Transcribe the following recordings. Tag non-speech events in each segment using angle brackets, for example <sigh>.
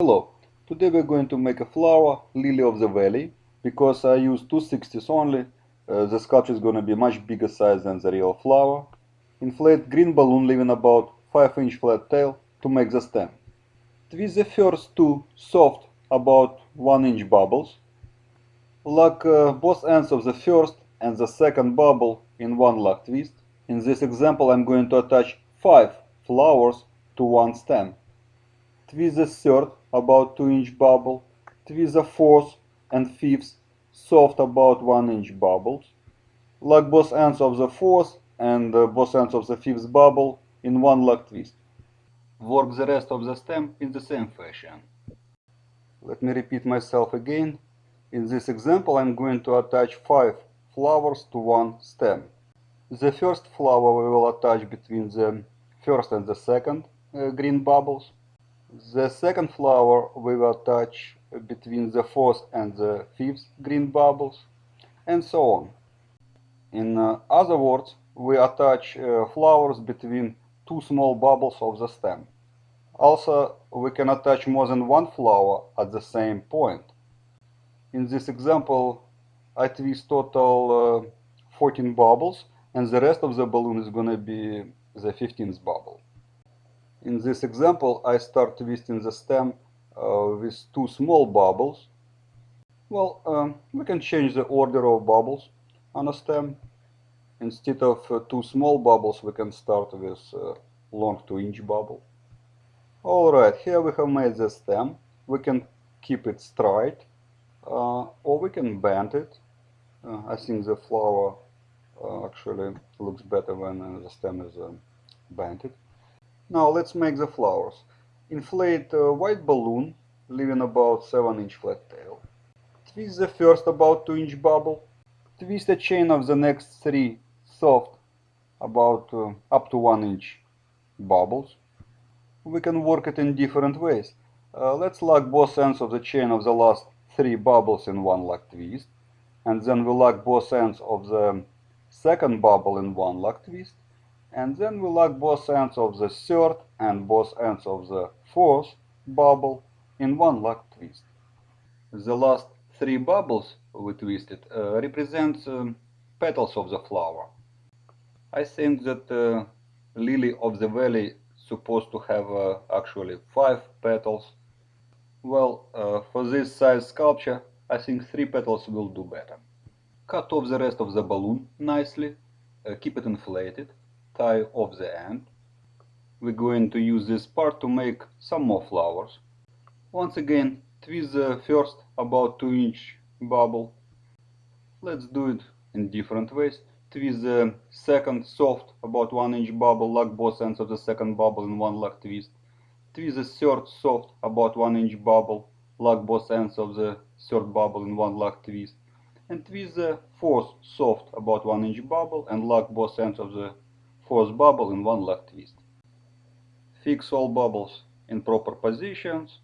Hello, today we're going to make a flower, Lily of the Valley. Because I use 260s only, uh, the sculpture is going to be much bigger size than the real flower. Inflate green balloon leaving about 5 inch flat tail to make the stem. Twist the first two soft about 1 inch bubbles. Lock uh, both ends of the first and the second bubble in one lock twist. In this example I'm going to attach 5 flowers to one stem. Twist the third about 2 inch bubble. Twist the fourth and fifth soft about 1 inch bubbles. Lock both ends of the fourth and uh, both ends of the fifth bubble in one lock twist. Work the rest of the stem in the same fashion. Let me repeat myself again. In this example I'm going to attach 5 flowers to one stem. The first flower we will attach between the first and the second uh, green bubbles. The second flower we will attach between the fourth and the fifth green bubbles, and so on. In uh, other words, we attach uh, flowers between two small bubbles of the stem. Also, we can attach more than one flower at the same point. In this example, I twist total uh, 14 bubbles, and the rest of the balloon is going to be the 15th bubble. In this example, I start twisting the stem uh, with two small bubbles. Well, um, we can change the order of bubbles on a stem. Instead of uh, two small bubbles, we can start with uh, long 2 inch bubble. Alright, here we have made the stem. We can keep it straight uh, or we can bend it. Uh, I think the flower uh, actually looks better when the stem is bended. Now let's make the flowers. Inflate a white balloon, leaving about 7 inch flat tail. Twist the first about 2 inch bubble. Twist a chain of the next 3 soft, about uh, up to 1 inch bubbles. We can work it in different ways. Uh, let's lock both ends of the chain of the last 3 bubbles in one lock twist. And then we lock both ends of the second bubble in one lock twist and then we lock both ends of the third and both ends of the fourth bubble in one lock twist. The last three bubbles we twisted uh, represent um, petals of the flower. I think that uh, lily of the valley supposed to have uh, actually five petals. Well, uh, for this size sculpture, I think three petals will do better. Cut off the rest of the balloon nicely, uh, keep it inflated, off the end. We're going to use this part to make some more flowers. Once again, twist the first about 2 inch bubble. Let's do it in different ways. Twist the second soft about 1 inch bubble, lock both ends of the second bubble in one lock twist. Twist the third soft about 1 inch bubble, lock both ends of the third bubble in one lock twist. And twist the fourth soft about 1 inch bubble and lock both ends of the fourth bubble in one lock twist. Fix all bubbles in proper positions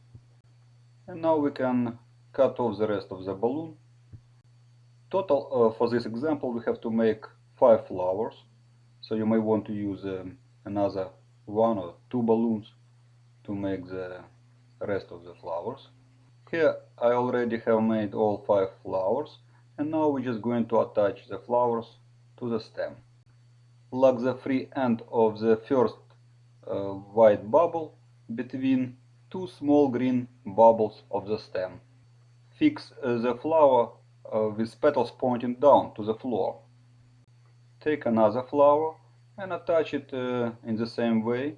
and now we can cut off the rest of the balloon. Total uh, for this example we have to make 5 flowers so you may want to use um, another one or two balloons to make the rest of the flowers. Here I already have made all 5 flowers and now we're just going to attach the flowers to the stem lock the free end of the first uh, white bubble between two small green bubbles of the stem. Fix uh, the flower uh, with petals pointing down to the floor. Take another flower and attach it uh, in the same way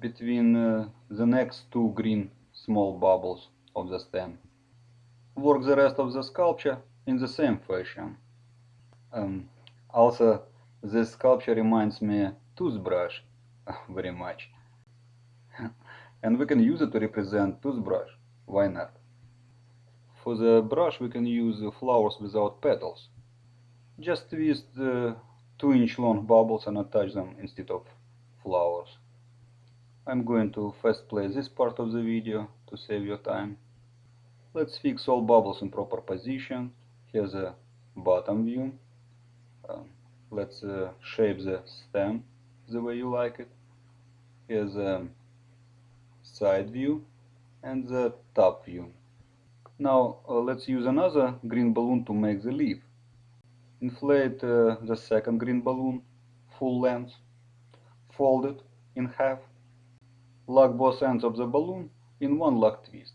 between uh, the next two green small bubbles of the stem. Work the rest of the sculpture in the same fashion. Um, also this sculpture reminds me toothbrush <laughs> very much. <laughs> and we can use it to represent toothbrush. Why not? For the brush we can use flowers without petals. Just twist the 2 inch long bubbles and attach them instead of flowers. I'm going to fast play this part of the video to save your time. Let's fix all bubbles in proper position. Here's a bottom view. Um, let's uh, shape the stem the way you like it here's a side view and the top view. Now uh, let's use another green balloon to make the leaf. Inflate uh, the second green balloon full length, fold it in half, lock both ends of the balloon in one lock twist.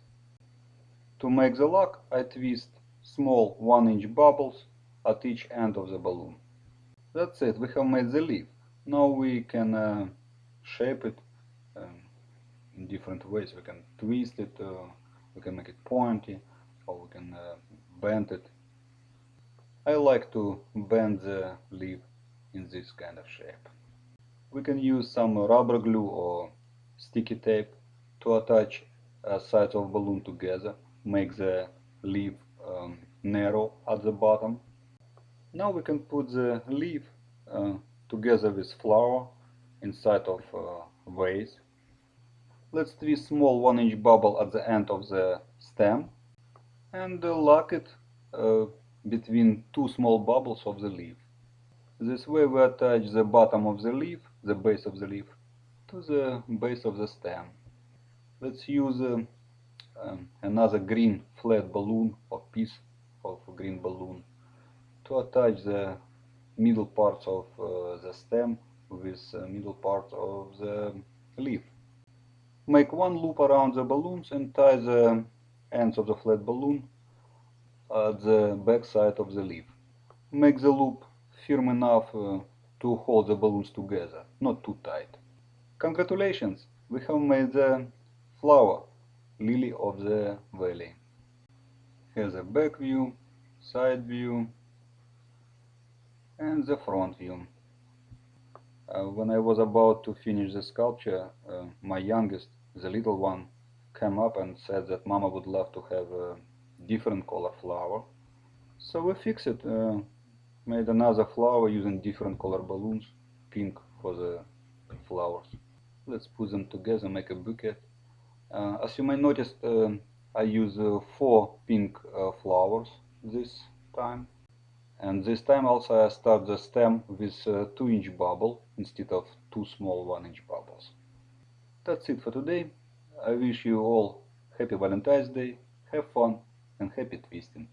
To make the lock, I twist small 1 inch bubbles at each end of the balloon. That's it, we have made the leaf. Now we can uh, shape it um, in different ways. We can twist it, uh, we can make it pointy, or we can uh, bend it. I like to bend the leaf in this kind of shape. We can use some rubber glue or sticky tape to attach sides of balloon together, make the leaf um, narrow at the bottom. Now we can put the leaf uh, together with flower inside of uh, vase. Let's twist small 1 inch bubble at the end of the stem and uh, lock it uh, between two small bubbles of the leaf. This way we attach the bottom of the leaf, the base of the leaf, to the base of the stem. Let's use uh, um, another green flat balloon or piece of green balloon to attach the middle parts of uh, the stem with the middle part of the leaf. Make one loop around the balloons and tie the ends of the flat balloon at the back side of the leaf. Make the loop firm enough uh, to hold the balloons together, not too tight. Congratulations, we have made the flower, lily of the valley. Here's a back view, side view, and the front view. Uh, when I was about to finish the sculpture, uh, my youngest, the little one, came up and said that Mama would love to have a different color flower. So we fixed it, uh, made another flower using different color balloons, pink for the flowers. Let's put them together, make a bouquet. Uh, as you may notice, uh, I use uh, four pink flowers this time. And this time also I start the stem with uh, a 2 inch bubble instead of two small 1 inch bubbles. That's it for today. I wish you all happy Valentine's Day, have fun and happy twisting.